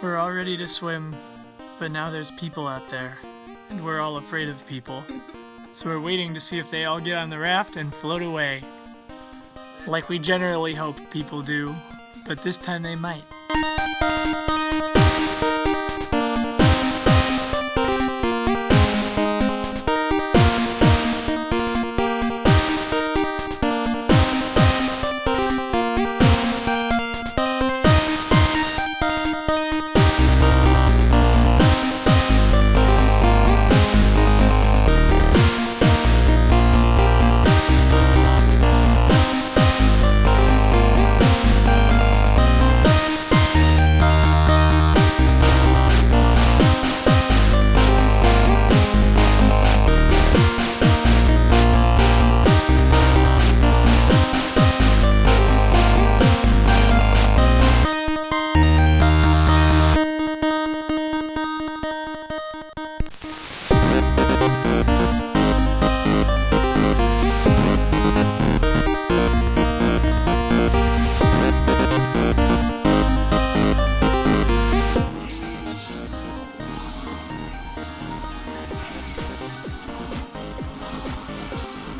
We're all ready to swim, but now there's people out there, and we're all afraid of people. So we're waiting to see if they all get on the raft and float away. Like we generally hope people do, but this time they might.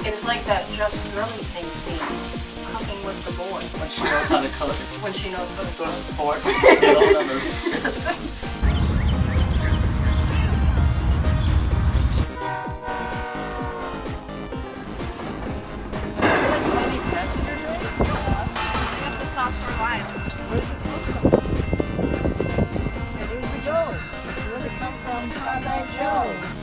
It's like that Just Girly thing scene, cooking with the boys When she knows how to cook. when she knows how to Those cook. forks. Get all of those. That's the South Shore Line. Where's the Joe? Where did it come from? Father Joe.